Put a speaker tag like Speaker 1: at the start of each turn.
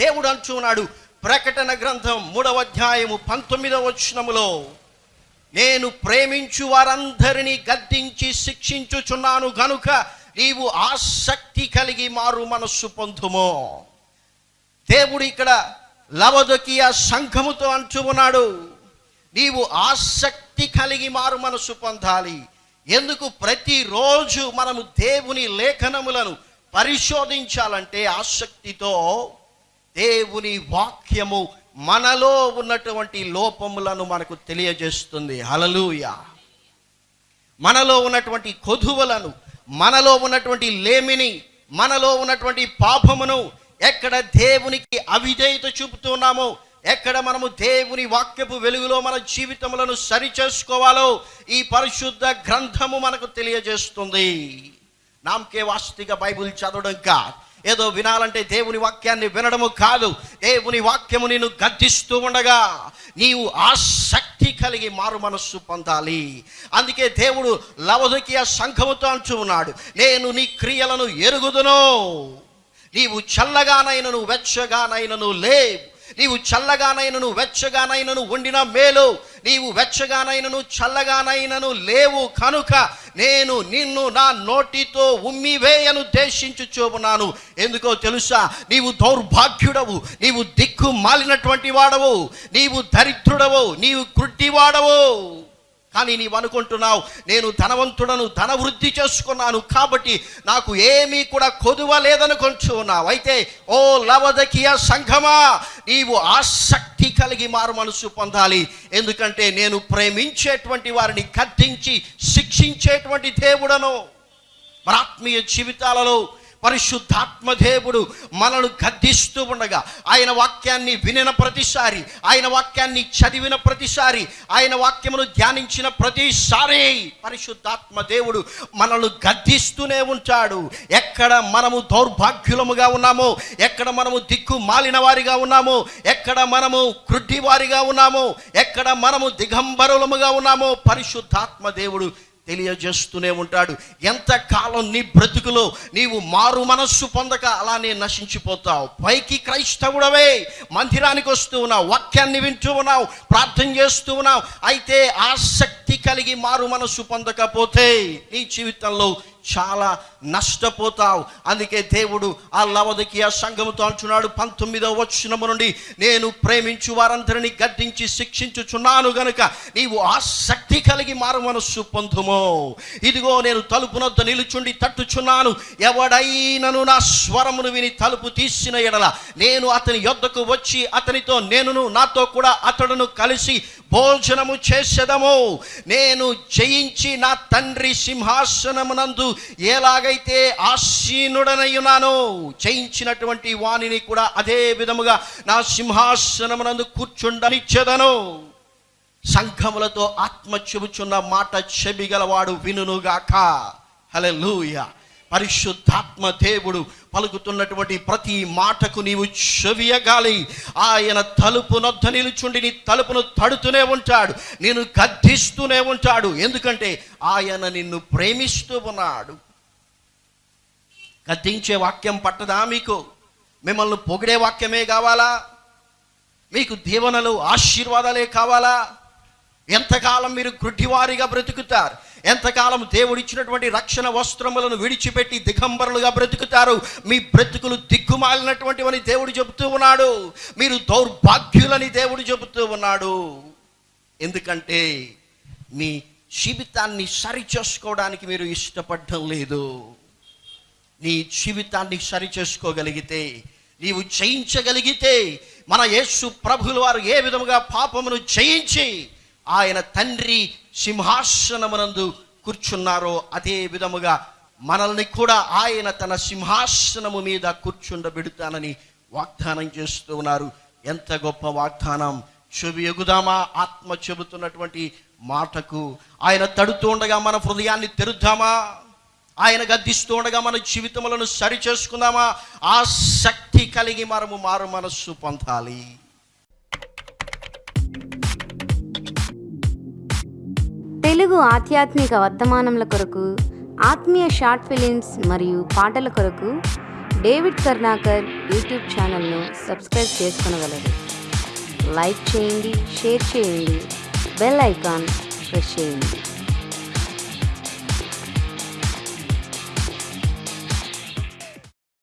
Speaker 1: దేవుడు అంటున్నాడు ప్రకటన గ్రంథం మూడవ అధ్యాయము పంతొమ్మిదవ వచనములో నేను ప్రేమించు వారందరినీ గద్దించి శిక్షించుచున్నాను గనుక నీవు ఆసక్తి కలిగి మారు మనస్సు పొందుమో. దేవుడు ఇక్కడ లవదొకియ సంఘముతో అంటూ ఉన్నాడు నీవు ఆసక్తి కలిగి మారు మనసు పొందాలి. ఎందుకు? ప్రతిరోజు మనము దేవుని లేఖనములను పరిశోధించాలంటే ఆసక్తితో దేవుని వాక్యము మనలో ఉన్నటువంటి లోపములను మనకు తెలియజేస్తుంది. హలలుయ మనలో ఉన్నటువంటి కొధువలను మనలో ఉన్నటువంటి లేమిని మనలో ఉన్నటువంటి పాపమును ఎక్కడ దేవునికి అవిధేయత చూపుతున్నామో ఎక్కడ మనము దేవుని వాక్యపు వెలుగులో మన జీవితములను సరి చేసుకోవాలో ఈ పరిశుద్ధ గ్రంథము మనకు తెలియజేస్తుంది. నామకే వాస్తిక బైబిల్ చదవడం కాదు. ఏదో వినాలంటే దేవుని వాక్యాన్ని వినడము కాదు. దేవుని వాక్యము నేను గద్దిస్తూ ఉండగా నీవు ఆసక్తి కలిగి మారు మనస్సు పొందాలి. అందుకే దేవుడు లవదకియ సంఘముతో అంటూ ఉన్నాడు నేను నీ క్రియలను ఎరుగుదును. నీవు చల్లగానైనను వెచ్చగానైనను లేవు నీవు చల్లగానైనను వెచ్చగానైనను వండిన మేలు. నీవు వెచ్చగానైనను చల్లగానైనను లేవు కనుక నేను నిన్ను నా నోటితో ఉమ్మివేయను దేశించుచోబున్నాను ఎందుకో తెలుసా? నీవు దౌర్భాగ్యుడవు. నీవు దిక్కు మాలినటువంటి వాడవు. నీవు దరిద్రుడవు. నీవు కృట్టివాడవు కానీ నీవు అనుకుంటున్నావు నేను ధనవంతుడను ధన వృద్ధి చేసుకున్నాను కాబట్టి నాకు ఏమీ కూడా కొదువ లేదనుకుంటున్నావు. అయితే ఓ లవదకియ సంఘమా నీవు ఆసక్తి కలిగి మారు మనసు పొందాలి. ఎందుకంటే నేను ప్రేమించేటువంటి వారిని కట్టించి శిక్షించేటువంటి దేవుడను. మన ఆత్మీయ జీవితాలలో పరిశుద్ధాత్మదేవుడు మనను గద్దిస్తూ ఉండగా ఆయన వాక్యాన్ని వినిన ప్రతిసారి ఆయన వాక్యాన్ని చదివిన ప్రతిసారి ఆయన వాక్యమును ధ్యానించిన ప్రతిసారి పరిశుద్ధాత్మ దేవుడు మనల్ని గద్దిస్తూనే ఉంటాడు. ఎక్కడ మనము దౌర్భాగ్యులముగా ఉన్నామో ఎక్కడ మనము దిక్కు మాలిన వారిగా ఉన్నామో ఎక్కడ మనము కృడ్డి వారిగా ఉన్నామో ఎక్కడ మనము దిగంబరులముగా ఉన్నామో పరిశుద్ధాత్మ దేవుడు తెలియజేస్తూనే ఉంటాడు. ఎంతకాలం నీ బ్రతుకులో నీవు మారు మనస్సు పొందక అలానే నశించిపోతావు. పైకి క్రైస్తవుడవే. మందిరానికి వస్తూ ఉన్నావు. వాక్యాన్ని వింటూ ఉన్నావు. ప్రార్థన చేస్తూ ఉన్నావు. అయితే ఆసక్తి కలిగి మారు మనస్సు పొందకపోతే నీ జీవితంలో చాలా నష్టపోతావు. అందుకే దేవుడు ఆ లవదకి ఆ సంఘముతో అంటున్నాడు పంతొమ్మిదవ వచ్చినము నుండి నేను ప్రేమించు వారందరినీ గద్దించి శిక్షించుచున్నాను గనుక నీవు ఆసక్తి కలిగి మారు మనస్సు పొందుమో. ఇదిగో నేను తలుపునొద్ద నిలుచుండి తట్టుచున్నాను. ఎవడైనను నా స్వరమును విని తలుపు తీసిన ఎడల నేను అతని యొద్దకు వచ్చి అతనితో నేనును నాతో కూడా అతడును కలిసి భోజనము చేసేదము. నేను జయించి నా తండ్రి సింహాసనమునందు ఎలాగైతే ఆసీనుడనయ్యున్నానో జయించినటువంటి వాణిని కూడా అదే విధముగా నా సింహాసనమునందు కూర్చుండనిచ్చేదను. సంఘములతో ఆత్మ చెబుచున్న మాట చెబిగలవాడు వినుగాక లూయా పరిశుద్ధాత్మ దేవుడు పలుకుతున్నటువంటి ప్రతి మాటకు నీవు చెవియగాలి. ఆయన తలుపు నొద్ద నిలుచుండి నీ తలుపును తడుతూనే ఉంటాడు. నేను గద్దిస్తూనే ఉంటాడు. ఎందుకంటే ఆయన నిన్ను ప్రేమిస్తూ ఉన్నాడు. గద్దించే వాక్యం పట్టదా మీకు? మిమ్మల్ని పొగిడే వాక్యమే కావాలా? మీకు దీవెనలు ఆశీర్వాదాలే కావాలా? ఎంతకాలం మీరు గుడ్డివారిగా బ్రతుకుతారు? ఎంతకాలం దేవుడిచ్చినటువంటి రక్షణ వస్త్రములను విడిచిపెట్టి దిగంబరులుగా బ్రతుకుతారు? మీ బ్రతుకులు దిగ్గుమాలినటువంటివని దేవుడు చెబుతూ ఉన్నాడు. మీరు దౌర్భాగ్యులని దేవుడు చెబుతూ ఉన్నాడు. ఎందుకంటే మీ జీవితాన్ని సరి చేసుకోవడానికి మీరు ఇష్టపడడం లేదు. నీ జీవితాన్ని సరి చేసుకోగలిగితే నీవు జయించగలిగితే మన యేసు ప్రభులు వారు ఏ విధముగా పాపమును జయించి ఆయన తండ్రి సింహాసనమునందు కూర్చున్నారో అదే విధముగా మనల్ని కూడా ఆయన తన సింహాసనము మీద కూర్చుండబెడుతానని వాగ్దానం చేస్తూ ఉన్నారు. ఎంత గొప్ప వాగ్దానం. చెవి ఎగుదామా? ఆత్మ చెబుతున్నటువంటి మాటకు ఆయన తడుతూ ఉండగా మన హృదయాన్ని తెరుద్దామా? ఆయన గద్దిస్తూ ఉండగా మన జీవితములను సరి చేసుకుందామా శక్తి కలిగి మనము మారు మనస్సు పొందాలి.
Speaker 2: తెలుగు ఆధ్యాత్మిక వర్తమానముల కొరకు ఆత్మీయ షార్ట్ ఫిలిమ్స్ మరియు పాటల కొరకు డేవిడ్ కర్ణాకర్ యూట్యూబ్ ఛానల్ను సబ్స్క్రైబ్ చేసుకునగలరు. లైక్ చేయండి షేర్ చేయండి బెల్ ఐకాన్ ప్రెస్ చేయండి.